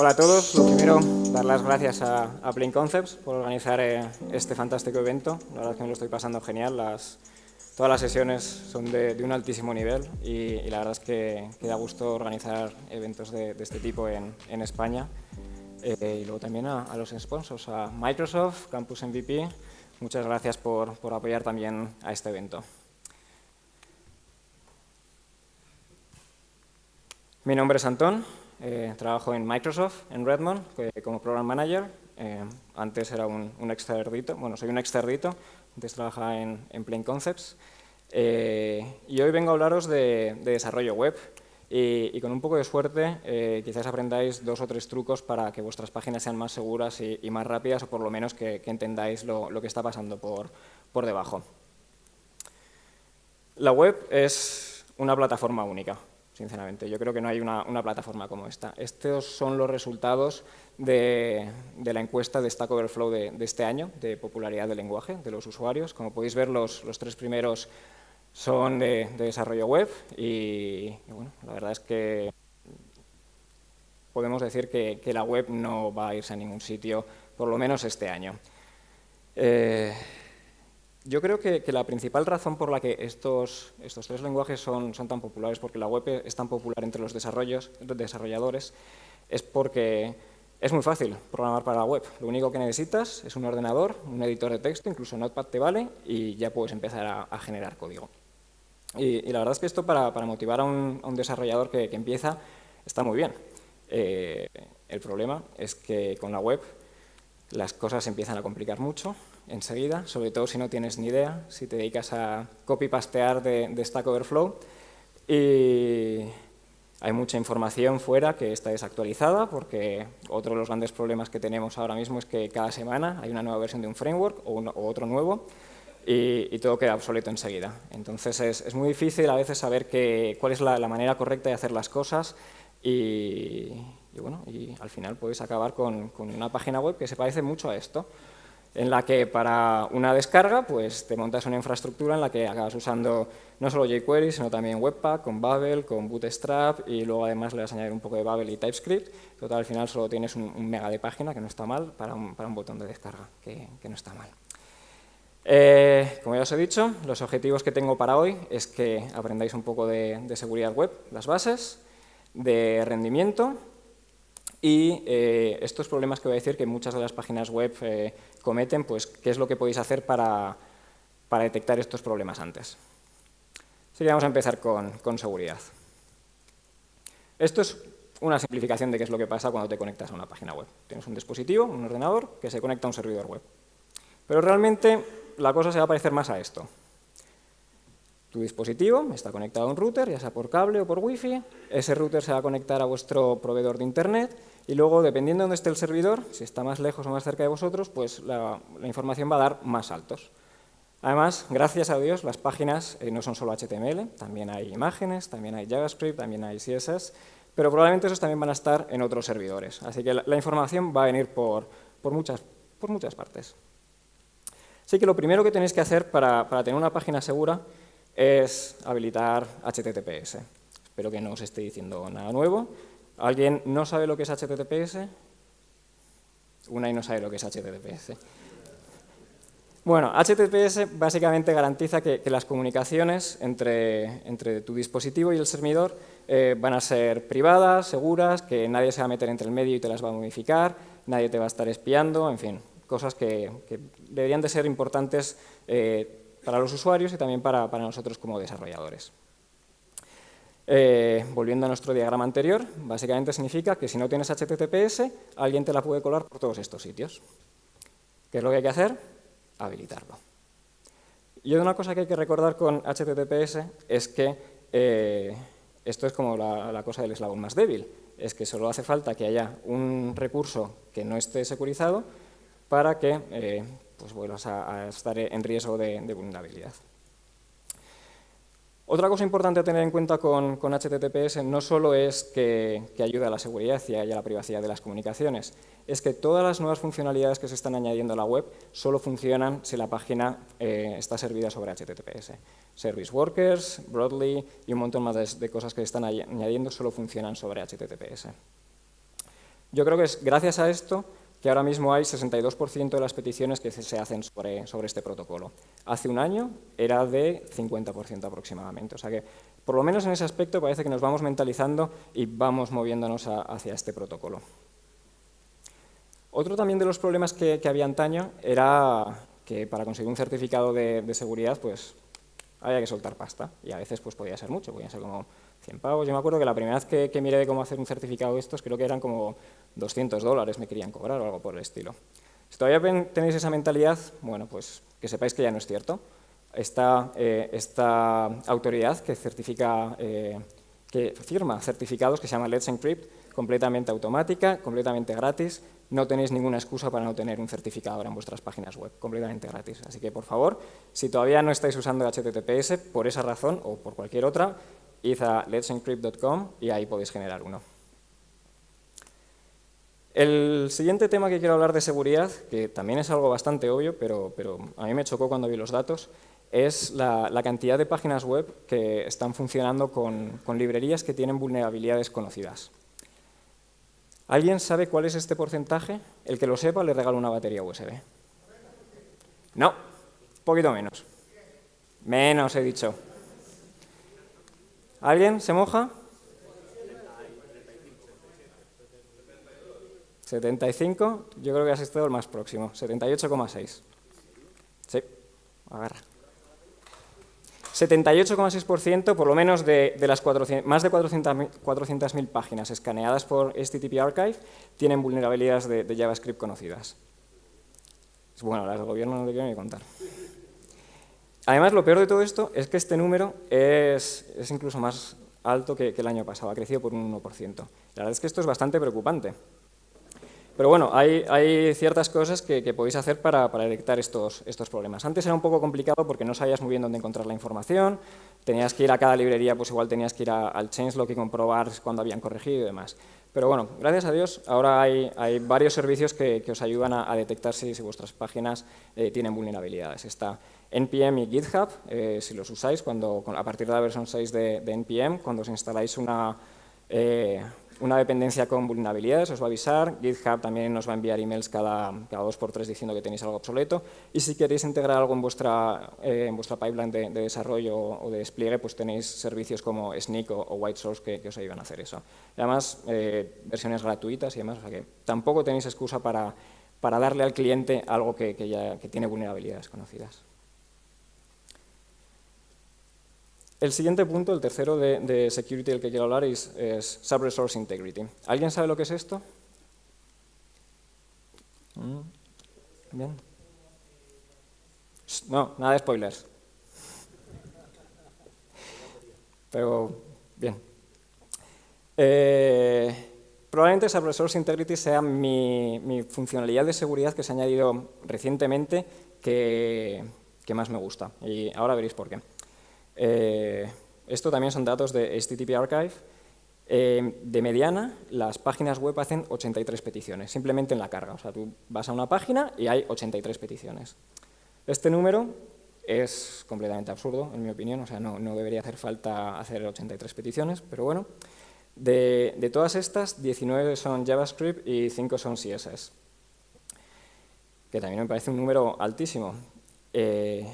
Hola a todos. Lo primero, dar las gracias a, a Plain Concepts por organizar eh, este fantástico evento. La verdad es que me lo estoy pasando genial. Las, todas las sesiones son de, de un altísimo nivel y, y, la verdad es que, que, da gusto organizar eventos de, de este tipo en, en España. Eh, y luego también a, a, los sponsors, a Microsoft, Campus MVP. Muchas gracias por, por apoyar también a este evento. Mi nombre es Antón, eh, trabajo en Microsoft, en Redmond, como Program Manager. Eh, antes era un, un, exterdito, bueno, soy un exterdito, antes trabajaba en, en Plain Concepts. Eh, y hoy vengo a hablaros de, de desarrollo web. Y, con un poco de suerte, quizás aprendáis dos o tres trucos para que vuestras páginas sean más seguras y, y más rápidas, o por lo menos que, que entendáis lo, lo, que está pasando por, por debajo. La web es una plataforma única sinceramente. Yo creo que no hay una, una plataforma como esta. Estos son los resultados de, de la encuesta de Stack Overflow de, de, este año, de popularidad del lenguaje de los usuarios. Como podéis ver, los, los tres primeros son de, de desarrollo web y, bueno, la verdad es que podemos decir que, que, la web no va a irse a ningún sitio, por lo menos este año. Eh, yo creo que, la principal razón por la que estos, estos tres lenguajes son, son, tan populares, porque la web es tan popular entre los desarrolladores, es porque es muy fácil programar para la web. Lo único que necesitas es un ordenador, un editor de texto, incluso Notepad te vale, y ya puedes empezar a, generar código. Y, la verdad es que esto para, para motivar a un, desarrollador que, que, empieza está muy bien. Eh, el problema es que con la web las cosas empiezan a complicar mucho enseguida, sobre todo si no tienes ni idea, si te dedicas a copy-pastear de, de, Stack Overflow. Y hay mucha información fuera que está desactualizada, porque otro de los grandes problemas que tenemos ahora mismo es que cada semana hay una nueva versión de un framework o, un, o otro nuevo, y, y, todo queda obsoleto enseguida. Entonces es, es muy difícil a veces saber que, cuál es la, la, manera correcta de hacer las cosas y, y, bueno, y al final puedes acabar con, con una página web que se parece mucho a esto en la que para una descarga pues te montas una infraestructura en la que acabas usando no solo jQuery, sino también Webpack, con Babel, con Bootstrap y luego además le vas a añadir un poco de Babel y TypeScript. Total, al final solo tienes un, mega de página, que no está mal, para un, para un botón de descarga, que, que no está mal. Eh, como ya os he dicho, los objetivos que tengo para hoy es que aprendáis un poco de seguridad web, las bases, de rendimiento y eh, estos problemas que voy a decir que muchas de las páginas web eh, cometen, pues qué es lo que podéis hacer para, detectar estos problemas antes. Así que vamos a empezar con seguridad. Esto es una simplificación de qué es lo que pasa cuando te conectas a una página web. Tienes un dispositivo, un ordenador, que se conecta a un servidor web. Pero realmente la cosa se va a parecer más a esto. Tu dispositivo está conectado a un router, ya sea por cable o por wifi, ese router se va a conectar a vuestro proveedor de internet y luego, dependiendo de dónde esté el servidor, si está más lejos o más cerca de vosotros, pues la, información va a dar más saltos. Además, gracias a Dios, las páginas eh, no son solo HTML, también hay imágenes, también hay JavaScript, también hay CSS, pero probablemente esos también van a estar en otros servidores. Así que la, la información va a venir por, por, muchas, por muchas partes. Así que lo primero que tenéis que hacer para, para tener una página segura es habilitar HTTPS. Espero que no os esté diciendo nada nuevo. ¿Alguien no sabe lo que es HTTPS? Una y no sabe lo que es HTTPS. Bueno, HTTPS básicamente garantiza que, las comunicaciones entre, entre, tu dispositivo y el servidor eh, van a ser privadas, seguras, que nadie se va a meter entre el medio y te las va a modificar, nadie te va a estar espiando, en fin, cosas que, que deberían de ser importantes eh, para los usuarios y también para, para nosotros como desarrolladores. Eh, volviendo a nuestro diagrama anterior, básicamente significa que si no tienes HTTPS, alguien te la puede colar por todos estos sitios. ¿Qué es lo que hay que hacer? Habilitarlo. Y una cosa que hay que recordar con HTTPS es que eh, esto es como la, cosa del eslabón más débil, es que solo hace falta que haya un recurso que no esté securizado para que eh, pues vuelvas a, estar en riesgo de, vulnerabilidad. Otra cosa importante a tener en cuenta con, HTTPS no solo es que, que ayuda a la seguridad y a la privacidad de las comunicaciones, es que todas las nuevas funcionalidades que se están añadiendo a la web solo funcionan si la página eh, está servida sobre HTTPS. Service Workers, Broadly y un montón más de, de cosas que se están añadiendo solo funcionan sobre HTTPS. Yo creo que es gracias a esto que ahora mismo hay 62% de las peticiones que se hacen sobre, sobre, este protocolo. Hace un año era de 50% aproximadamente. O sea que, por lo menos en ese aspecto, parece que nos vamos mentalizando y vamos moviéndonos hacia este protocolo. Otro también de los problemas que, había antaño era que para conseguir un certificado de, de, seguridad, pues había que soltar pasta. Y a veces pues podía ser mucho, podía ser como 100 pavos. Yo me acuerdo que la primera vez que, miré de cómo hacer un certificado de estos, creo que eran como 200 dólares me querían cobrar o algo por el estilo. Si todavía tenéis esa mentalidad, bueno, pues que sepáis que ya no es cierto. Esta, eh, esta autoridad que certifica, eh, que firma certificados que se llama Let's Encrypt, completamente automática, completamente gratis, no tenéis ninguna excusa para no tener un certificado ahora en vuestras páginas web, completamente gratis. Así que, por favor, si todavía no estáis usando HTTPS, por esa razón o por cualquier otra, id a let'sencrypt.com y ahí podéis generar uno. El siguiente tema que quiero hablar de seguridad, que también es algo bastante obvio, pero, a mí me chocó cuando vi los datos, es la, cantidad de páginas web que están funcionando con, librerías que tienen vulnerabilidades conocidas. ¿Alguien sabe cuál es este porcentaje? El que lo sepa le regalo una batería USB. No, un poquito menos. Menos, he dicho. ¿Alguien se moja? 75, yo creo que has estado el más próximo, 78,6. Sí, agarra. 78,6% por lo menos de, las 400, más de 400.000 páginas escaneadas por HTTP Archive tienen vulnerabilidades de, JavaScript conocidas. Bueno, las del gobierno no te quiero ni contar. Además, lo peor de todo esto es que este número es, es incluso más alto que, que el año pasado, ha crecido por un 1%. La verdad es que esto es bastante preocupante. Pero bueno, hay, ciertas cosas que, podéis hacer para, detectar estos, problemas. Antes era un poco complicado porque no sabías muy bien dónde encontrar la información, tenías que ir a cada librería, pues igual tenías que ir al changelog y comprobar cuando habían corregido y demás. Pero bueno, gracias a Dios, ahora hay, varios servicios que, os ayudan a, detectar si, vuestras páginas eh, tienen vulnerabilidades. Está NPM y GitHub, eh, si los usáis, cuando, a partir de la versión 6 de, NPM, cuando os instaláis una, eh, una dependencia con vulnerabilidades, os va a avisar, GitHub también nos va a enviar emails cada, cada dos por tres diciendo que tenéis algo obsoleto, y si queréis integrar algo en vuestra, eh, en vuestra pipeline de, desarrollo o de despliegue, pues tenéis servicios como Sneak o, White Source que, os ayudan a hacer eso. Y además, eh, versiones gratuitas y demás, o sea que tampoco tenéis excusa para, para darle al cliente algo que, ya, que tiene vulnerabilidades conocidas. El siguiente punto, el tercero de, security del que quiero hablar es, Sub-Resource Integrity. ¿Alguien sabe lo que es esto? Mm. No, nada de spoilers. Pero, bien. Eh, probablemente Sub-Resource Integrity sea mi, funcionalidad de seguridad que se ha añadido recientemente que más me gusta. Y ahora veréis por qué. Eh, esto también son datos de HTTP Archive. Eh, de mediana, las páginas web hacen 83 peticiones, simplemente en la carga. O sea, tú vas a una página y hay 83 peticiones. Este número es completamente absurdo, en mi opinión, o sea, no, debería hacer falta hacer 83 peticiones, pero bueno. De, todas estas, 19 son JavaScript y 5 son CSS, que también me parece un número altísimo. Eh,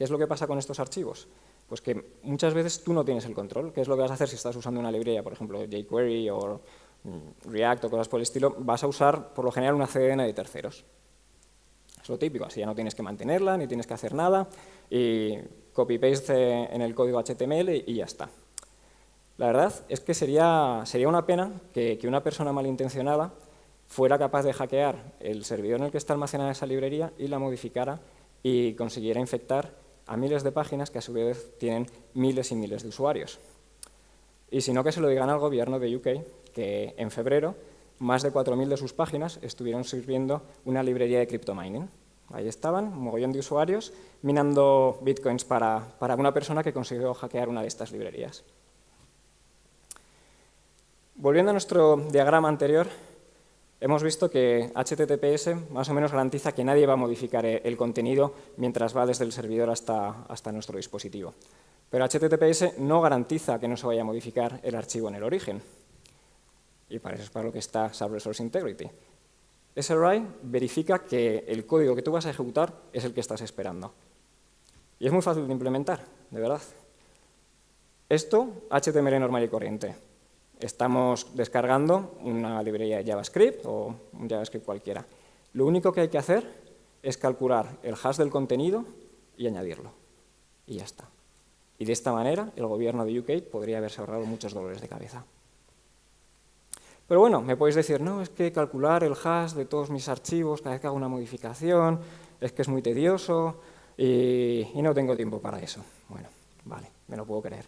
¿Qué es lo que pasa con estos archivos? Pues que muchas veces tú no tienes el control. ¿Qué es lo que vas a hacer si estás usando una librería, por ejemplo, jQuery o mm, React o cosas por el estilo? Vas a usar, por lo general, una CDN de terceros. Es lo típico, así ya no tienes que mantenerla, ni tienes que hacer nada, y copy-paste en el código HTML y ya está. La verdad es que sería, sería una pena que, que una persona malintencionada fuera capaz de hackear el servidor en el que está almacenada esa librería y la modificara y consiguiera infectar a miles de páginas que a su vez tienen miles y miles de usuarios. Y si no, que se lo digan al gobierno de UK, que en febrero más de 4.000 de sus páginas estuvieron sirviendo una librería de criptomining. Ahí estaban, un mogollón de usuarios, minando bitcoins para, para una persona que consiguió hackear una de estas librerías. Volviendo a nuestro diagrama anterior, Hemos visto que HTTPS más o menos garantiza que nadie va a modificar el contenido mientras va desde el servidor hasta, hasta nuestro dispositivo. Pero HTTPS no garantiza que no se vaya a modificar el archivo en el origen. Y para eso es para lo que está Subresource Integrity. SRI verifica que el código que tú vas a ejecutar es el que estás esperando. Y es muy fácil de implementar, de verdad. Esto, HTML normal y corriente. Estamos descargando una librería de JavaScript o un JavaScript cualquiera. Lo único que hay que hacer es calcular el hash del contenido y añadirlo. Y ya está. Y de esta manera el gobierno de UK podría haberse ahorrado muchos dolores de cabeza. Pero bueno, me podéis decir, no, es que calcular el hash de todos mis archivos cada vez que hago una modificación, es que es muy tedioso y, no tengo tiempo para eso. Bueno, vale, me lo puedo creer.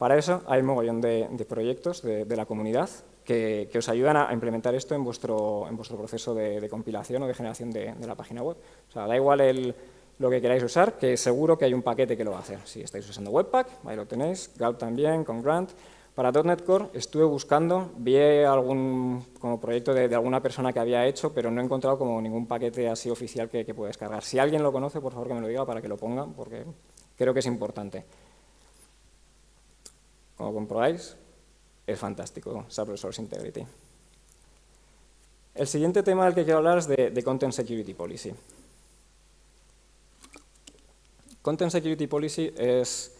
Para eso hay un mogollón de, proyectos de, la comunidad que, os ayudan a implementar esto en vuestro, proceso de, compilación o de generación de, la página web. O sea, da igual lo que queráis usar, que seguro que hay un paquete que lo va a hacer. Si estáis usando Webpack, ahí lo tenéis, Gulp también, con Grant, para .NET Core estuve buscando, vi algún como proyecto de, alguna persona que había hecho, pero no he encontrado como ningún paquete así oficial que, que pueda descargar. Si alguien lo conoce, por favor que me lo diga para que lo ponga, porque creo que es importante. Como comprobáis, es fantástico SAP Integrity. El siguiente tema del que quiero hablar es de, Content Security Policy. Content Security Policy es,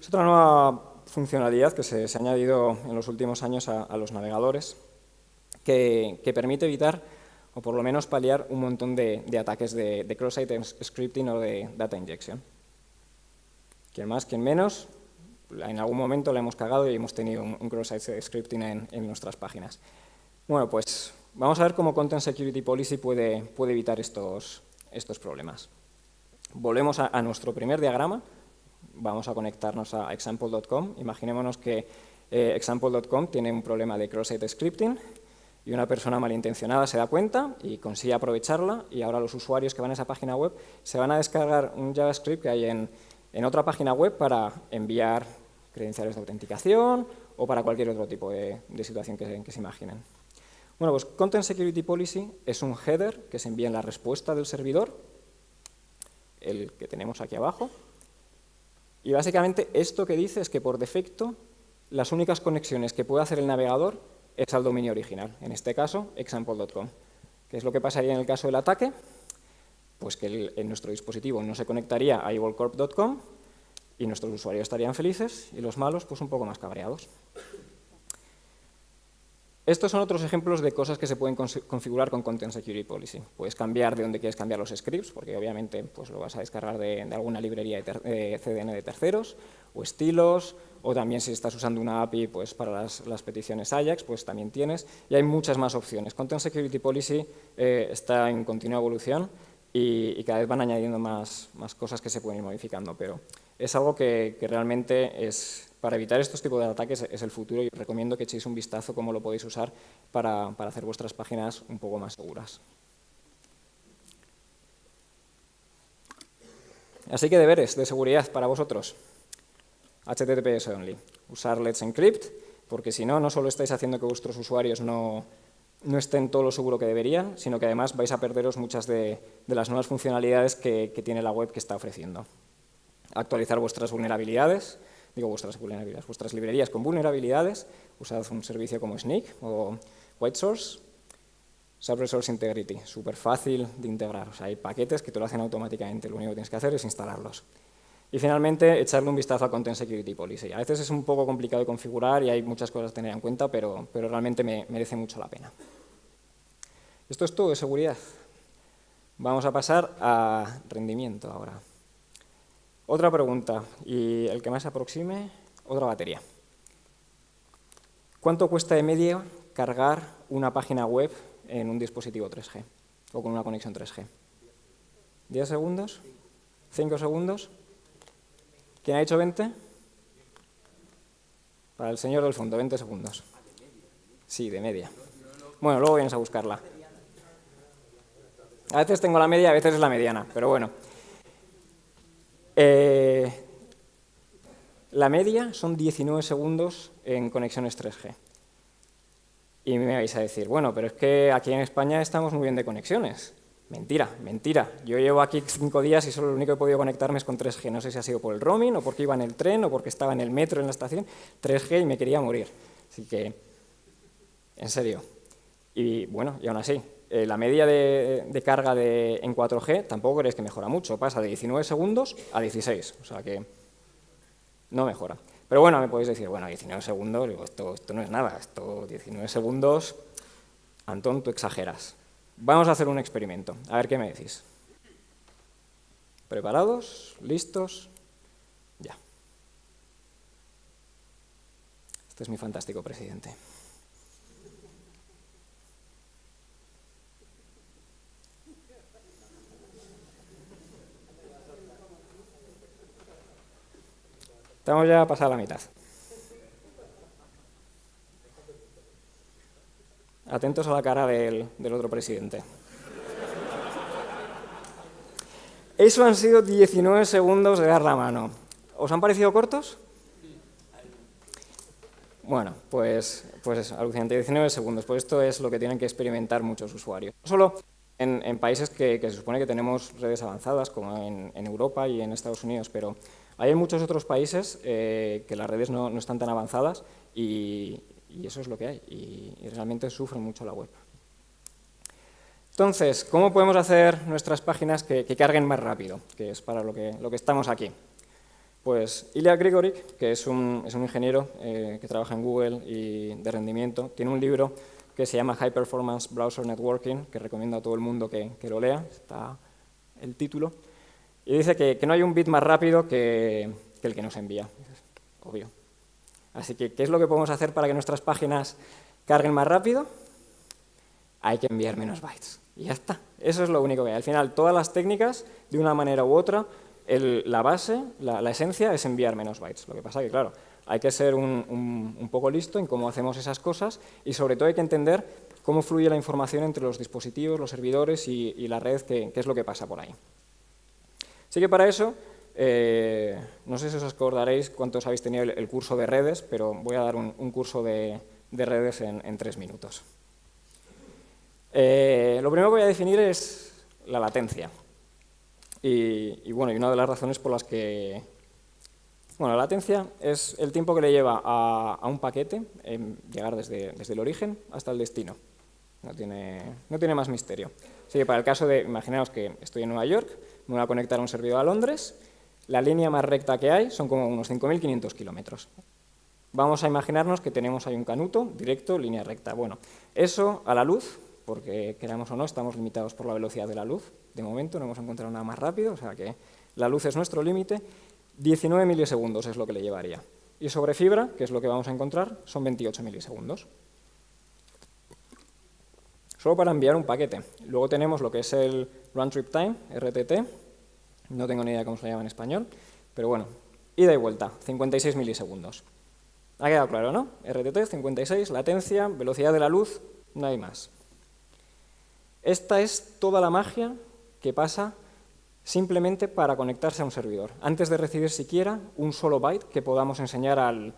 es otra nueva funcionalidad que se, ha añadido en los últimos años a, los navegadores que, permite evitar o por lo menos paliar un montón de, ataques de, cross-site scripting o de data injection. Quien más, quien menos, en algún momento la hemos cagado y hemos tenido un, cross-site scripting en, nuestras páginas. Bueno, pues vamos a ver cómo Content Security Policy puede, puede evitar estos, estos problemas. Volvemos a nuestro primer diagrama, vamos a conectarnos a example.com. Imaginémonos que eh, example.com tiene un problema de cross-site scripting y una persona malintencionada se da cuenta y consigue aprovecharla y ahora los usuarios que van a esa página web se van a descargar un JavaScript que hay en, otra página web para enviar credenciales de autenticación o para cualquier otro tipo de, situación que, se imaginen. Bueno, pues Content Security Policy es un header que se envía en la respuesta del servidor, el que tenemos aquí abajo, y básicamente esto que dice es que por defecto las únicas conexiones que puede hacer el navegador es al dominio original, en este caso example.com. ¿Qué es lo que pasaría en el caso del ataque? Pues que en nuestro dispositivo no se conectaría a evilcorp.com y nuestros usuarios estarían felices y los malos pues un poco más cabreados. Estos son otros ejemplos de cosas que se pueden configurar con Content Security Policy. Puedes cambiar de dónde quieres cambiar los scripts, porque obviamente pues, lo vas a descargar de, alguna librería de, CDN de terceros, o estilos, o también si estás usando una API pues, para las, peticiones Ajax, pues también tienes, y hay muchas más opciones. Content Security Policy eh, está en continua evolución y, cada vez van añadiendo más, más, cosas que se pueden ir modificando, pero es algo que realmente es, para evitar estos tipos de ataques es el futuro y os recomiendo que echéis un vistazo cómo lo podéis usar para, hacer vuestras páginas un poco más seguras. Así que deberes de seguridad para vosotros. HTTPS only. Usar Let's Encrypt, porque si no, no solo estáis haciendo que vuestros usuarios no, estén todo lo seguro que deberían, sino que además vais a perderos muchas de, las nuevas funcionalidades que tiene la web que está ofreciendo. Actualizar vuestras vulnerabilidades, digo vuestras vulnerabilidades, vuestras librerías con vulnerabilidades, usad un servicio como Sneak o White Source, Resource Integrity, súper fácil de integrar, hay paquetes que te lo hacen automáticamente, lo único que tienes que hacer es instalarlos. Y finalmente, echarle un vistazo a Content Security Policy. A veces es un poco complicado de configurar y hay muchas cosas a tener en cuenta, pero, pero realmente me merece mucho la pena. Esto es todo de seguridad. Vamos a pasar a rendimiento ahora. Otra pregunta, y el que más se aproxime, otra batería. ¿Cuánto cuesta de media cargar una página web en un dispositivo 3G o con una conexión 3G? ¿10 segundos? ¿5 segundos? ¿Quién ha dicho 20? Para el señor del fondo, 20 segundos. Sí, de media. Bueno, luego vienes a buscarla. A veces tengo la media, a veces es la mediana, pero bueno. Eh, la media son 19 segundos en conexiones 3G. Y me vais a decir, bueno, pero es que aquí en España estamos muy bien de conexiones. Mentira, mentira. Yo llevo aquí cinco días y solo lo único que he podido conectarme es con 3G. No sé si ha sido por el roaming o porque iba en el tren o porque estaba en el metro en la estación. 3G y me quería morir. Así que En serio. Y bueno, y aún así, eh, la media de, carga de, en 4G tampoco crees que mejora mucho, pasa de 19 segundos a 16, o sea que no mejora. Pero bueno, me podéis decir, bueno, 19 segundos, digo, esto, esto no es nada, esto 19 segundos, Antón, tú exageras. Vamos a hacer un experimento, a ver qué me decís. ¿Preparados? ¿Listos? Ya. Este es mi fantástico presidente. Estamos ya a pasar la mitad. Atentos a la cara del, otro presidente. Eso han sido 19 segundos de dar la mano. ¿Os han parecido cortos? Bueno, pues, pues alucinante, 19 segundos. Pues esto es lo que tienen que experimentar muchos usuarios. No solo en, países que, se supone que tenemos redes avanzadas, como en, Europa y en Estados Unidos, pero hay muchos otros países eh, que las redes no, están tan avanzadas y, eso es lo que hay, y, realmente sufre mucho la web. Entonces, ¿cómo podemos hacer nuestras páginas que, carguen más rápido? Que es para lo que, estamos aquí. Pues Ilya Grigorik, que es un, ingeniero eh, que trabaja en Google y de rendimiento, tiene un libro que se llama High Performance Browser Networking, que recomiendo a todo el mundo que lo lea, está el título, y dice que, no hay un bit más rápido que, que el que nos envía. Obvio, Así que, ¿qué es lo que podemos hacer para que nuestras páginas carguen más rápido? Hay que enviar menos bytes. Y ya está. Eso es lo único que hay. Al final, todas las técnicas, de una manera u otra, la base, la, esencia, es enviar menos bytes. Lo que pasa es que, claro, hay que ser un, poco listo en cómo hacemos esas cosas y, sobre todo, hay que entender cómo fluye la información entre los dispositivos, los servidores y, la red, qué es lo que pasa por ahí. Así que para eso eh, no sé si os acordaréis cuántos habéis tenido el, curso de redes, pero voy a dar un, curso de, redes en, tres minutos. Eh, lo primero que voy a definir es la latencia. Y, bueno, y una de las razones por las que... Bueno, la latencia es el tiempo que le lleva a, un paquete llegar desde, desde, el origen hasta el destino. No tiene, no tiene más misterio. Así que para el caso de, imaginaos que estoy en Nueva York, me conectar a un servidor a Londres la línea más recta que hay son como unos 5.500 kilómetros. Vamos a imaginarnos que tenemos ahí un canuto directo, línea recta. Bueno, eso a la luz, porque queramos o no, estamos limitados por la velocidad de la luz. De momento no hemos encontrado nada más rápido, o sea que la luz es nuestro límite. 19 milisegundos es lo que le llevaría. Y sobre fibra, que es lo que vamos a encontrar, son 28 milisegundos. Solo para enviar un paquete. Luego tenemos lo que es el Run Trip Time, RTT, no tengo ni idea cómo se llama en español, pero bueno, ida y vuelta, 56 milisegundos. Ha quedado claro, ¿no? RTT, 56, latencia, velocidad de la luz, no hay más. Esta es toda la magia que pasa simplemente para conectarse a un servidor, antes de recibir siquiera un solo byte que podamos enseñar al,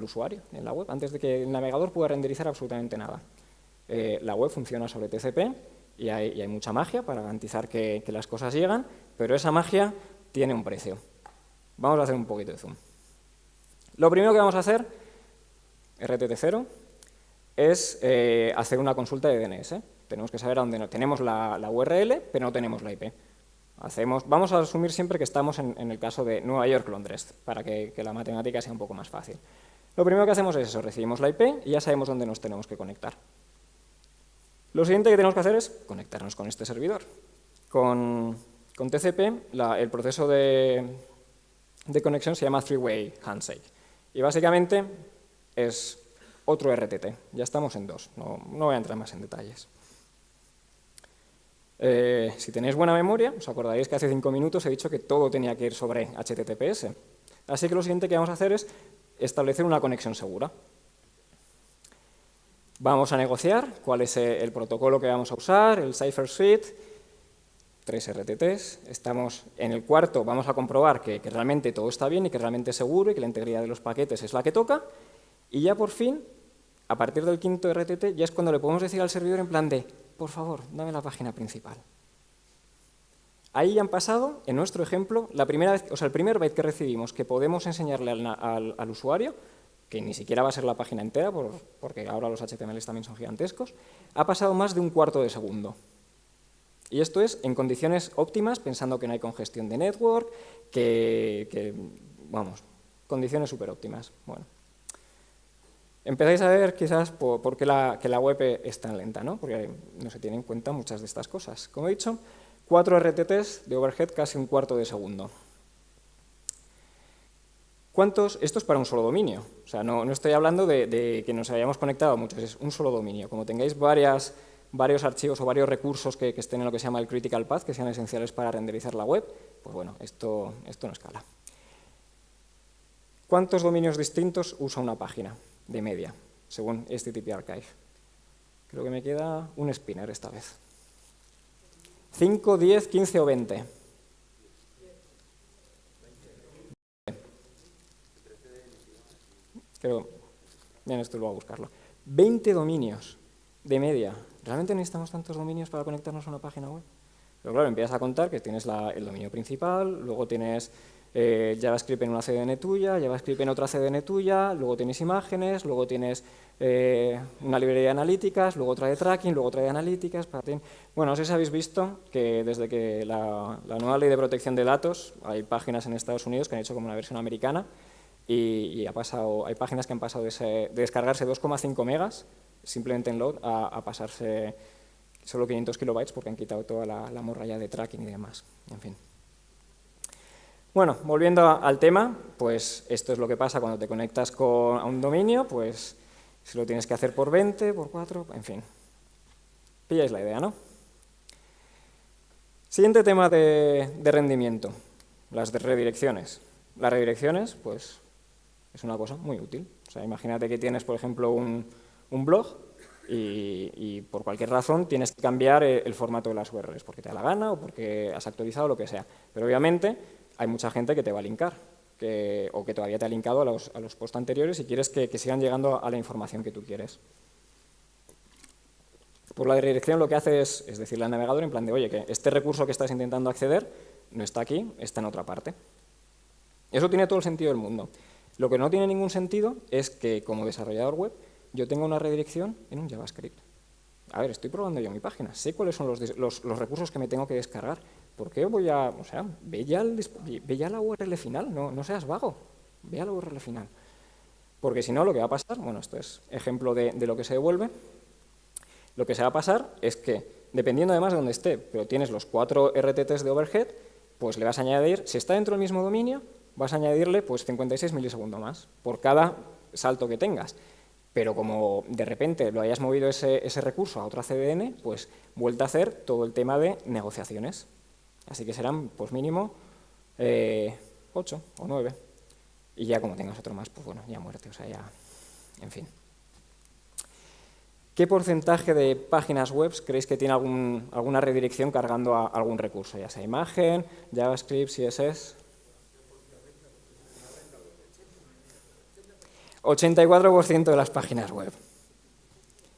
usuario en la web, antes de que el navegador pueda renderizar absolutamente nada. Eh, la web funciona sobre TCP y hay, mucha magia para garantizar que, las cosas llegan, pero esa magia tiene un precio. Vamos a hacer un poquito de zoom. Lo primero que vamos a hacer, RTT0, es eh, hacer una consulta de DNS. Tenemos que saber a dónde no. Tenemos la, URL, pero no tenemos la IP. Hacemos, vamos a asumir siempre que estamos en, el caso de Nueva York-Londres, para que la matemática sea un poco más fácil. Lo primero que hacemos es eso, recibimos la IP y ya sabemos dónde nos tenemos que conectar. Lo siguiente que tenemos que hacer es conectarnos con este servidor. Con, TCP el proceso de, conexión se llama three-way handshake y básicamente es otro RTT. Ya estamos en dos, no, voy a entrar más en detalles. Eh, si tenéis buena memoria, os acordaréis que hace cinco minutos he dicho que todo tenía que ir sobre HTTPS. Así que lo siguiente que vamos a hacer es establecer una conexión segura. Vamos a negociar cuál es el protocolo que vamos a usar, el Cipher Suite, tres RTTs. Estamos en el cuarto, vamos a comprobar que, realmente todo está bien y que realmente es seguro y que la integridad de los paquetes es la que toca. Y ya por fin, a partir del quinto RTT, ya es cuando le podemos decir al servidor en plan de, por favor, dame la página principal. Ahí ya han pasado, en nuestro ejemplo, la primera vez, o sea, el primer byte que recibimos que podemos enseñarle al usuario que ni siquiera va a ser la página entera, porque ahora los HTMLs también son gigantescos, ha pasado más de un cuarto de segundo. Y esto es en condiciones óptimas, pensando que no hay congestión de network, que, vamos, condiciones súper óptimas. Bueno. Empezáis a ver quizás por, qué la, que la web es tan lenta, ¿no? porque no se tienen en cuenta muchas de estas cosas. Como he dicho, 4 RTTs de overhead casi un cuarto de segundo. ¿Cuántos? Esto es para un solo dominio. O sea, no, estoy hablando de, que nos hayamos conectado a muchos, es un solo dominio. Como tengáis varios archivos o varios recursos que, estén en lo que se llama el critical path, que sean esenciales para renderizar la web, pues bueno, esto, esto no escala. ¿Cuántos dominios distintos usa una página de media, según este HTTP Archive? Creo que me queda un spinner esta vez. 5, 10, 15 o 20. Creo, bien, esto lo voy a buscarlo. 20 dominios de media. ¿Realmente necesitamos tantos dominios para conectarnos a una página web? Pero claro, empiezas a contar que tienes el dominio principal, luego tienes eh, JavaScript en una CDN tuya, JavaScript en otra CDN tuya, luego tienes imágenes, luego tienes eh, una librería de analíticas, luego otra de tracking, luego otra de analíticas. Bueno, no sé si habéis visto que desde que la, nueva ley de protección de datos, hay páginas en Estados Unidos que han hecho como una versión americana y, ha pasado, hay páginas que han pasado de, descargarse 2,5 megas simplemente en load a, pasarse solo 500 kilobytes porque han quitado toda la, la morralla de tracking y demás. En fin. Bueno, volviendo al tema, pues esto es lo que pasa cuando te conectas con, a un dominio, pues si lo tienes que hacer por 20, por 4, en fin. Pilláis la idea, ¿no? Siguiente tema de, rendimiento, las de redirecciones. Las redirecciones, pues, es una cosa muy útil. O sea, imagínate que tienes, por ejemplo, un, blog y, por cualquier razón tienes que cambiar el, formato de las URLs, porque te da la gana o porque has actualizado lo que sea. Pero obviamente hay mucha gente que te va a linkar o que todavía te ha linkado a los, a los posts anteriores y quieres que, sigan llegando a la información que tú quieres. Por la redirección lo que hace es, decirle al navegador en plan de, oye, que este recurso que estás intentando acceder no está aquí, está en otra parte. Eso tiene todo el sentido del mundo. Lo que no tiene ningún sentido es que como desarrollador web yo tenga una redirección en un JavaScript. A ver, estoy probando yo mi página, sé cuáles son los, los recursos que me tengo que descargar, ¿Por qué voy a...? O sea, ve ya, la URL final, no, no, seas vago, ve a la URL final. Porque si no, lo que va a pasar, bueno, esto es ejemplo de, lo que se devuelve, lo que se va a pasar es que, dependiendo además de dónde esté, pero tienes los cuatro RTTs de overhead, pues le vas a añadir, si está dentro del mismo dominio, vas a añadirle pues 56 milisegundos más por cada salto que tengas. Pero como de repente lo hayas movido ese, ese recurso a otra CDN, pues vuelta a hacer todo el tema de negociaciones. Así que serán, pues mínimo, eh, 8 o 9. Y ya como tengas otro más, pues bueno, ya muerte, o sea, ya, en fin. ¿Qué porcentaje de páginas web creéis que tiene algún, alguna redirección cargando a algún recurso? Ya sea imagen, JavaScript, CSS... 84% de las páginas web.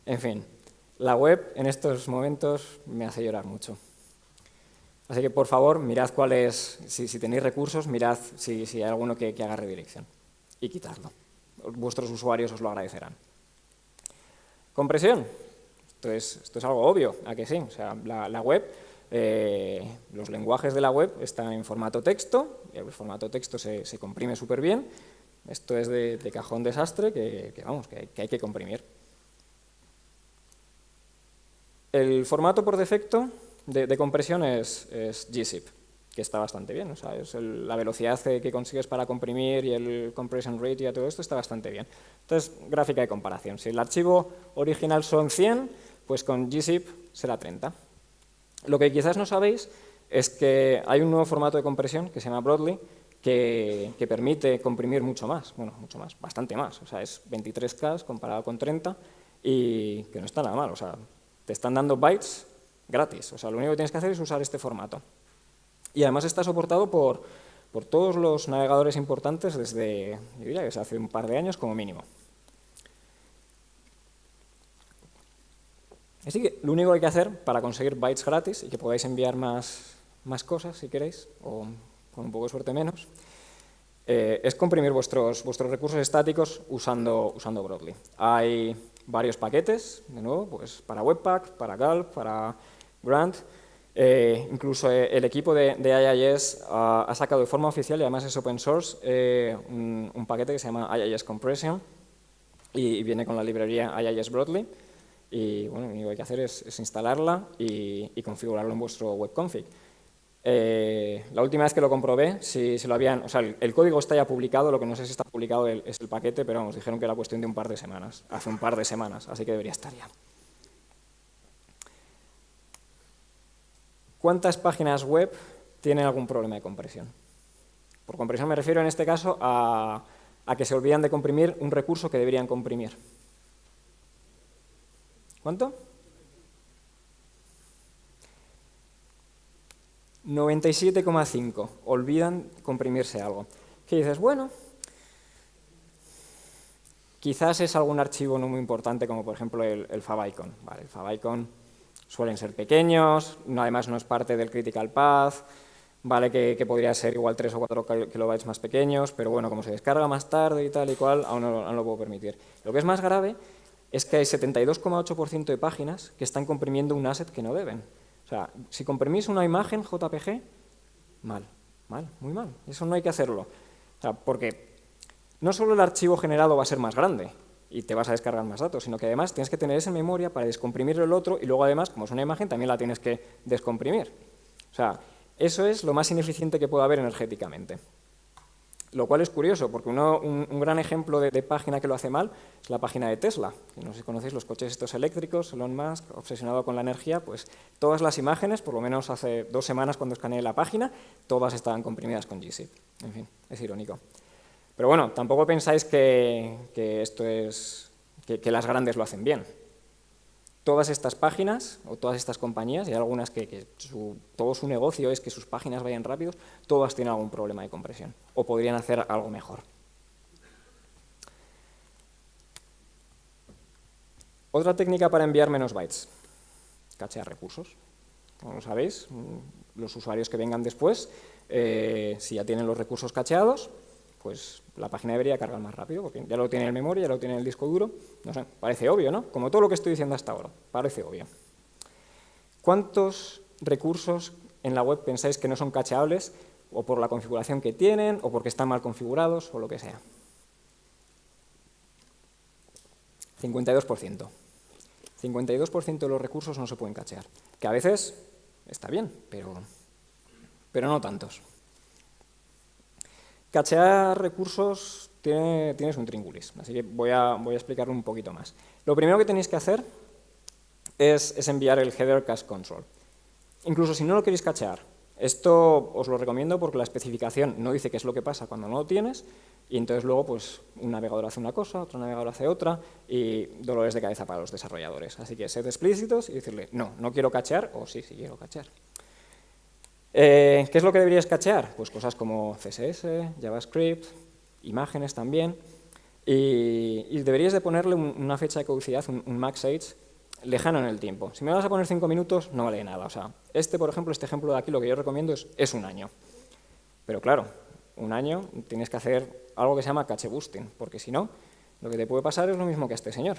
En fin, la web en estos momentos me hace llorar mucho. Así que, por favor, mirad cuál es, si, tenéis recursos, mirad si, hay alguno que, haga redirección y quitadlo. Vuestros usuarios os lo agradecerán. Compresión. Esto es, esto es algo obvio, ¿a que sí? O sea, la, web, eh, los lenguajes de la web están en formato texto, el formato texto se, comprime súper bien. Esto es de, cajón desastre que, vamos, que hay que comprimir. El formato por defecto de, compresión es, gzip, que está bastante bien. O la velocidad que consigues para comprimir y el compression rate y todo esto está bastante bien. Entonces, gráfica de comparación. Si el archivo original son 100, pues con gzip será 30. Lo que quizás no sabéis es que hay un nuevo formato de compresión que se llama Broadly, que, permite comprimir mucho más, bueno, mucho más, bastante más, o sea, es 23K comparado con 30 y que no está nada mal, o sea, te están dando bytes gratis. O sea, lo único que tienes que hacer es usar este formato. Y además está soportado por, por todos los navegadores importantes desde, yo diría que hace un par de años como mínimo. Así que lo único que hay que hacer para conseguir bytes gratis y que podáis enviar más, más cosas si queréis, o con un poco de suerte menos, eh, es comprimir vuestros, vuestros recursos estáticos usando, usando Broadly. Hay varios paquetes, de nuevo, pues para Webpack, para Gulp, para Grant. Eh, incluso eh, el equipo de, de IIS ha sacado de forma oficial, y además es open source, un, paquete que se llama IIS Compression y, viene con la librería IIS Broadly. Y bueno, lo único que hay que hacer es, instalarla y, y configurarlo en vuestro webconfig. Eh, la última vez que lo comprobé, si, lo habían, o sea, el, código está ya publicado, lo que no sé si está publicado es el paquete, pero vamos, dijeron que era cuestión de un par de semanas, hace un par de semanas, así que debería estar ya. ¿Cuántas páginas web tienen algún problema de compresión? Por compresión me refiero en este caso a, a que se olvidan de comprimir un recurso que deberían comprimir. ¿Cuánto? 97,5. Olvidan comprimirse algo. ¿Qué dices? Bueno, quizás es algún archivo no muy importante como por ejemplo el, el favicon. Vale, el favicon suelen ser pequeños, además no es parte del critical path, vale que, podría ser igual 3 o 4 kilobytes más pequeños, pero bueno, como se descarga más tarde y tal y cual, aún no, lo puedo permitir. Lo que es más grave es que hay 72,8% de páginas que están comprimiendo un asset que no deben. Sea, si comprimís una imagen JPG, mal, mal, muy mal. Eso no hay que hacerlo. O sea, porque no solo el archivo generado va a ser más grande y te vas a descargar más datos, sino que además tienes que tener esa memoria para descomprimir el otro y luego además, como es una imagen, también la tienes que descomprimir. O sea, eso es lo más ineficiente que puede haber energéticamente. Lo cual es curioso, porque un, gran ejemplo de, página que lo hace mal es la página de Tesla. no sé si conocéis los coches estos eléctricos, Elon Musk, obsesionado con la energía, pues todas las imágenes, por lo menos hace dos semanas cuando escaneé la página, todas estaban comprimidas con GZIP. En fin, es irónico. Pero bueno, tampoco pensáis que, esto es que las grandes lo hacen bien todas estas páginas o todas estas compañías, y hay algunas que, todo su negocio es que sus páginas vayan rápido, todas tienen algún problema de compresión o podrían hacer algo mejor. Otra técnica para enviar menos bytes, cachear recursos. Como sabéis, mm, los usuarios que vengan después, eh, si ya tienen los recursos cacheados, pues la página debería cargar más rápido, porque ya lo tiene en memoria, ya lo tiene en el disco duro. No sé, parece obvio, ¿no? Como todo lo que estoy diciendo hasta ahora, parece obvio. ¿Cuántos recursos en la web pensáis que no son cacheables, o por la configuración que tienen, o porque están mal configurados, o lo que sea? 52%. 52% de los recursos no se pueden cachear, que a veces está bien, pero, pero no tantos. Cachear recursos tiene, tienes un tríngulis, así que voy a, voy a explicarlo un poquito más. Lo primero que tenéis que hacer es, enviar el header cache control. Incluso si no lo queréis cachear, esto os lo recomiendo porque la especificación no dice qué es lo que pasa cuando no lo tienes y entonces luego pues un navegador hace una cosa, otro navegador hace otra y dolores de cabeza para los desarrolladores. Así que sed explícitos y decirle no, no quiero cachear o sí, sí quiero cachear. Eh, ¿Qué es lo que deberías cachear? Pues cosas como CSS, JavaScript, imágenes también, y, deberías de ponerle una fecha de caducidad, un, max age, lejano en el tiempo. Si me vas a poner cinco minutos, no vale nada. O sea, este, por ejemplo, este ejemplo de aquí, lo que yo recomiendo es, es un año. Pero claro, un año tienes que hacer algo que se llama cache boosting, porque si no, lo que te puede pasar es lo mismo que a este señor.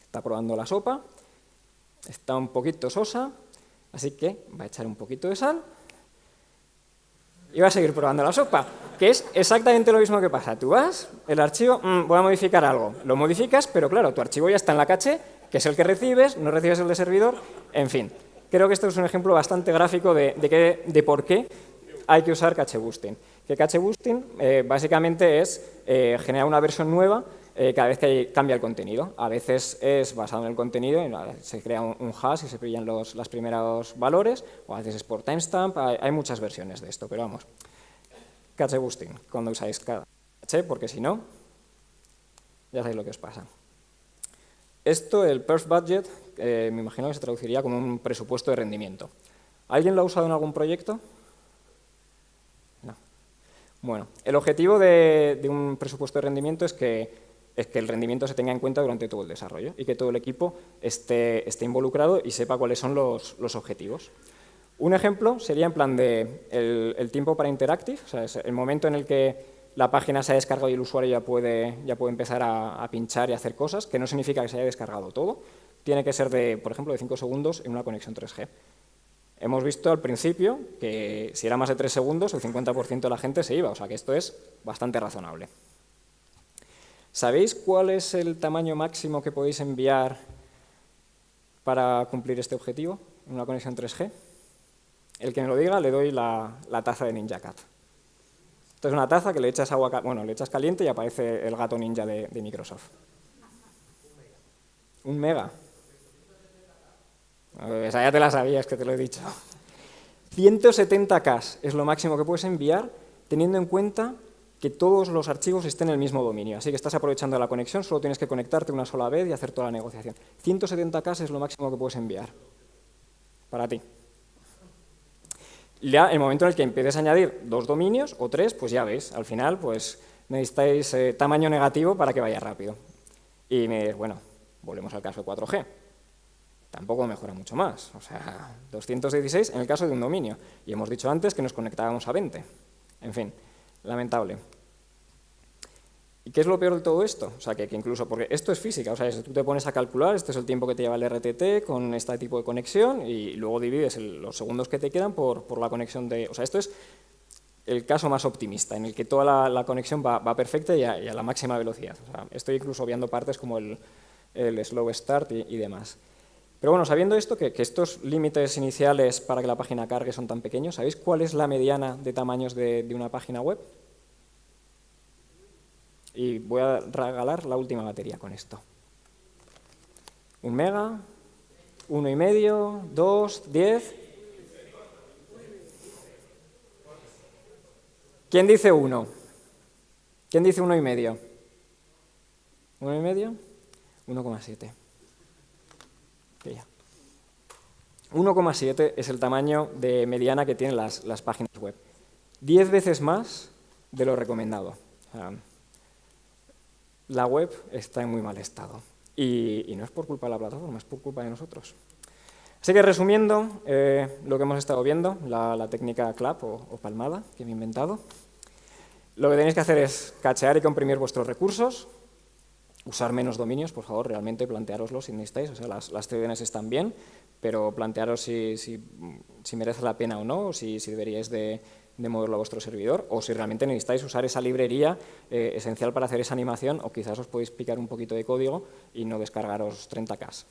Está probando la sopa, está un poquito sosa, Así que va a echar un poquito de sal y va a seguir probando la sopa, que es exactamente lo mismo que pasa. Tú vas, el archivo, mm, voy a modificar algo, lo modificas, pero claro, tu archivo ya está en la caché, que es el que recibes, no recibes el de servidor, en fin. Creo que esto es un ejemplo bastante gráfico de, de, por qué hay que usar cache boosting. Que cache boosting eh, básicamente es eh, generar una versión nueva eh, cada vez que cambia el contenido. A veces es basado en el contenido, se crea un, hash y se pillan los, primeros valores, o a veces es por timestamp, hay, muchas versiones de esto, pero vamos. Cache boosting, cuando usáis cache, porque si no, ya sabéis lo que os pasa. Esto, el perf budget, eh, me imagino que se traduciría como un presupuesto de rendimiento. ¿Alguien lo ha usado en algún proyecto? No. Bueno, el objetivo de un presupuesto de rendimiento es que es que el rendimiento se tenga en cuenta durante todo el desarrollo y que todo el equipo esté, esté involucrado y sepa cuáles son los, objetivos. Un ejemplo sería en plan de el, tiempo para interactive, o sea, es el momento en el que la página se ha descargado y el usuario ya puede, ya puede empezar a, a, pinchar y hacer cosas, que no significa que se haya descargado todo. Tiene que ser, de, por ejemplo, de 5 segundos en una conexión 3G. Hemos visto al principio que si era más de 3 segundos, el 50% de la gente se iba, o sea que esto es bastante razonable. ¿Sabéis cuál es el tamaño máximo que podéis enviar para cumplir este objetivo en una conexión 3G? El que me lo diga le doy la, taza de NinjaCat. Esto es una taza que le echas agua, bueno, le echas caliente y aparece el gato ninja de, de Microsoft. Un mega. Esa ya te la sabías que te lo he dicho. 170K es lo máximo que puedes enviar teniendo en cuenta que todos los archivos estén en el mismo dominio. Así que estás aprovechando la conexión, solo tienes que conectarte una sola vez y hacer toda la negociación. 170K es lo máximo que puedes enviar para ti. Ya el momento en el que empieces a añadir dos dominios o tres, pues ya ves, al final pues necesitáis eh, tamaño negativo para que vaya rápido. Y me bueno, volvemos al caso de 4G tampoco mejora mucho más. O sea, 216 en el caso de un dominio. Y hemos dicho antes que nos conectábamos a 20. En fin, lamentable. ¿Y qué es lo peor de todo esto? O sea, que, incluso, porque esto es física, o sea, tú te pones a calcular, este es el tiempo que te lleva el RTT con este tipo de conexión y luego divides los segundos que te quedan por, por, la conexión de... O sea, esto es el caso más optimista, en el que toda la, conexión va, perfecta y a, la máxima velocidad. Estoy incluso obviando partes como el slow start y demás. Pero bueno, sabiendo esto, que, estos límites iniciales para que la página cargue son tan pequeños, ¿sabéis cuál es la mediana de tamaños de, una página web? Y voy a regalar la última batería con esto. Un mega, uno y medio, dos, diez. ¿Quién dice uno? ¿Quién dice uno y medio? ¿Uno y medio? 1,7. 1,7 es el tamaño de mediana que tienen las, páginas web. 10 veces más de lo recomendado. la web está en muy mal estado. Y, no es por culpa de la plataforma, es por culpa de nosotros. Así que resumiendo eh, lo que hemos estado viendo, la, técnica clap o, palmada que me he inventado, lo que tenéis que hacer es cachear y comprimir vuestros recursos, usar menos dominios, por favor, realmente plantearoslo si necesitáis, o sea, las, las CDNs están bien, pero plantearos si, si, merece la pena o no, o si, si deberíais de, moverlo a vuestro servidor, o si realmente necesitáis usar esa librería eh, esencial para hacer esa animación, o quizás os podéis picar un poquito de código y no descargaros 30K.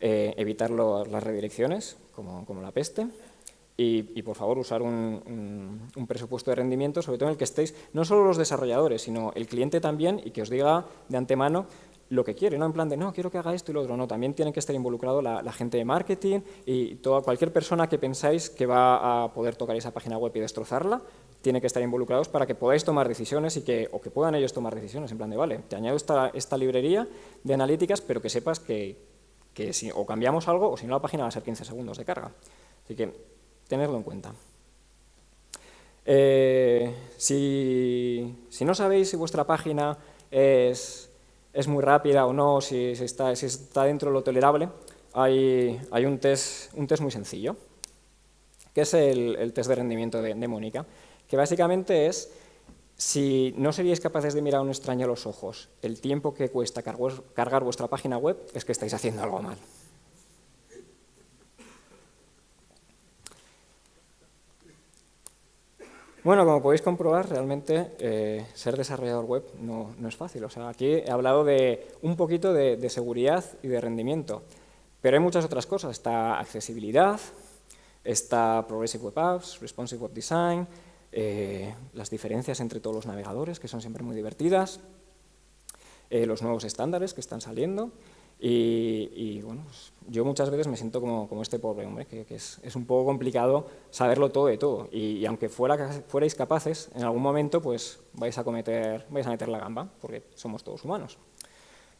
Eh, evitar las redirecciones, como, como la peste, y, por favor usar un, presupuesto de rendimiento, sobre todo en el que estéis no solo los desarrolladores, sino el cliente también y que os diga de antemano lo que quiere, no en plan de no, quiero que haga esto y lo otro, no, también tiene que estar involucrado la, gente de marketing y toda, cualquier persona que pensáis que va a poder tocar esa página web y destrozarla, tiene que estar involucrados para que podáis tomar decisiones y que, o que puedan ellos tomar decisiones, en plan de, vale, te añado esta, librería de analíticas, pero que sepas que, que si o cambiamos algo o si no la página va a ser 15 segundos de carga. Así que tenerlo en cuenta. Eh, si, no sabéis si vuestra página es, muy rápida o no, si, está, si está, dentro de lo tolerable, hay, un, test, un, test, muy sencillo, que es el, test de rendimiento de, Mónica, que básicamente es si no seríais capaces de mirar a un extraño a los ojos el tiempo que cuesta cargar vuestra página web, es que estáis haciendo algo mal. Bueno, como podéis comprobar, realmente eh, ser desarrollador web no, es fácil. O sea, aquí he hablado de un poquito de, seguridad y de rendimiento, pero hay muchas otras cosas. Está accesibilidad, está Progressive Web Apps, Responsive Web Design, eh, las diferencias entre todos los navegadores, que son siempre muy divertidas, eh, los nuevos estándares que están saliendo, y, bueno, pues, yo muchas veces me siento como, como este pobre hombre, que, es, es, un poco complicado saberlo todo de todo. Y, aunque fuera, fuerais capaces, en algún momento pues vais a cometer, vais a meter la gamba, porque somos todos humanos.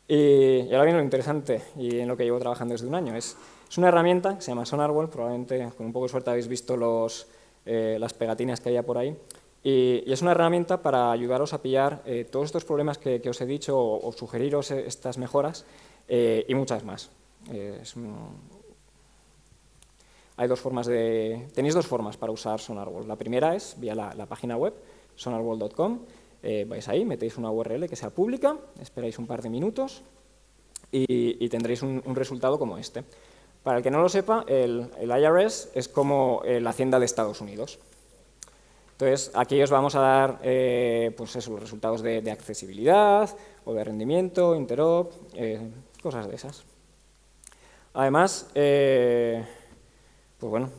Y, ahora viene lo interesante, y en lo que llevo trabajando desde un año. Es, es una herramienta que se llama SonarWall, probablemente con un poco de suerte habéis visto los, eh, las pegatinas que hay por ahí. Y, es una herramienta para ayudaros a pillar eh, todos estos problemas que, que, os he dicho o, o sugeriros estas mejoras eh, y muchas más. Eh, Hay dos formas de, tenéis dos formas para usar SonarWall. La primera es vía la, página web, sonarwall.com. Eh, vais ahí, metéis una URL que sea pública, esperáis un par de minutos y, tendréis un, resultado como este. Para el que no lo sepa, el, IRS es como la Hacienda de Estados Unidos. Entonces, aquí os vamos a dar pues eso, los resultados de, accesibilidad o de rendimiento, interop, cosas de esas. Además, pues bueno,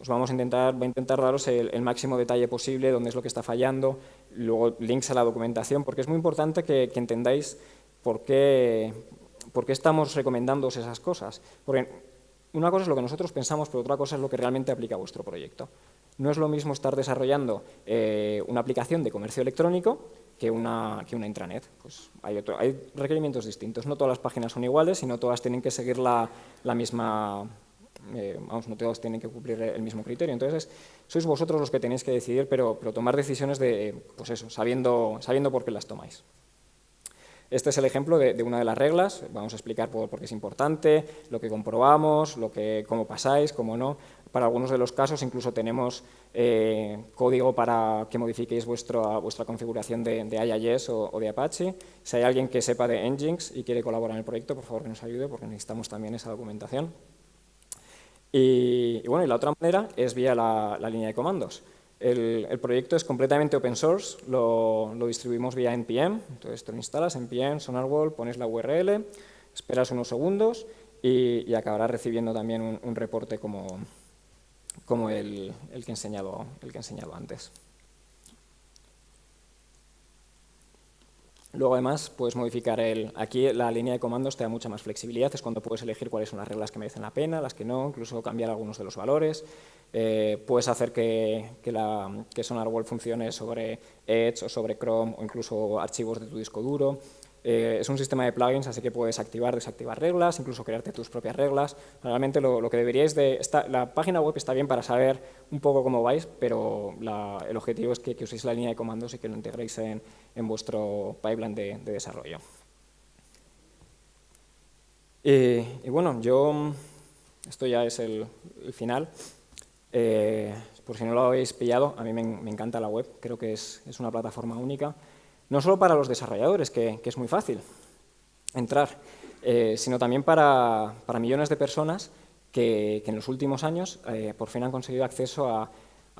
os vamos a intentar, voy a intentar daros el, máximo detalle posible, dónde es lo que está fallando, luego links a la documentación, porque es muy importante que, entendáis por qué, por qué estamos recomendándoos esas cosas. Porque una cosa es lo que nosotros pensamos, pero otra cosa es lo que realmente aplica a vuestro proyecto. No es lo mismo estar desarrollando eh, una aplicación de comercio electrónico que una, que una intranet. Pues hay, hay, requerimientos distintos. No todas las páginas son iguales y no todas tienen que seguir la, la misma eh, vamos, no todos tienen que cumplir el mismo criterio. Entonces, sois vosotros los que tenéis que decidir, pero, pero tomar decisiones de, pues eso, sabiendo, sabiendo por qué las tomáis. Este es el ejemplo de, una de las reglas, vamos a explicar por, qué es importante, lo que comprobamos, lo que, cómo pasáis, cómo no. Para algunos de los casos incluso tenemos eh, código para que modifiquéis vuestra, vuestra configuración de, IIS o, de Apache. Si hay alguien que sepa de Nginx y quiere colaborar en el proyecto, por favor que nos ayude porque necesitamos también esa documentación. Y, bueno, y la otra manera es vía la, línea de comandos. El, proyecto es completamente open source, lo, distribuimos vía NPM, entonces te lo instalas, NPM, SonarWall, pones la URL, esperas unos segundos y, acabarás recibiendo también un, reporte como, el, que enseñado, el que he enseñado antes. Luego, además, puedes modificar el... Aquí la línea de comandos te da mucha más flexibilidad, es cuando puedes elegir cuáles son las reglas que merecen la pena, las que no, incluso cambiar algunos de los valores. Eh, puedes hacer que, que, la, que SonarWall funcione sobre Edge o sobre Chrome o incluso archivos de tu disco duro. Eh, es un sistema de plugins, así que puedes activar, desactivar reglas, incluso crearte tus propias reglas. Realmente lo, que deberíais de... la página web está bien para saber un poco cómo vais, pero el objetivo es que, uséis la línea de comandos y que lo integréis en, vuestro pipeline de, desarrollo. Y, bueno, yo... Esto ya es el, final. Eh, por si no lo habéis pillado, a mí me, encanta la web, creo que es una plataforma única. No solo para los desarrolladores, que, es muy fácil entrar, eh, sino también para, millones de personas que, en los últimos años eh, por fin han conseguido acceso a,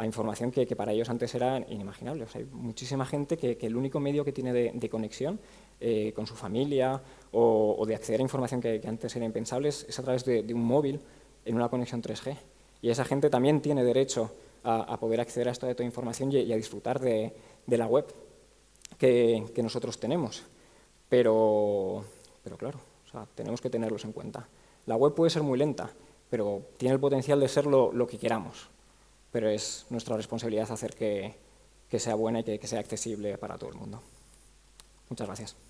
información que, para ellos antes era inimaginable. hay muchísima gente que, el único medio que tiene de, conexión eh, con su familia o, de acceder a información que, antes era impensable es, a través de, un móvil en una conexión 3G. Y esa gente también tiene derecho a, poder acceder a esta información y, a disfrutar de la web que, nosotros tenemos. Pero, pero claro, tenemos que tenerlos en cuenta. La web puede ser muy lenta, pero tiene el potencial de ser lo, que queramos. Pero es nuestra responsabilidad hacer que, sea buena y que sea accesible para todo el mundo. Muchas gracias.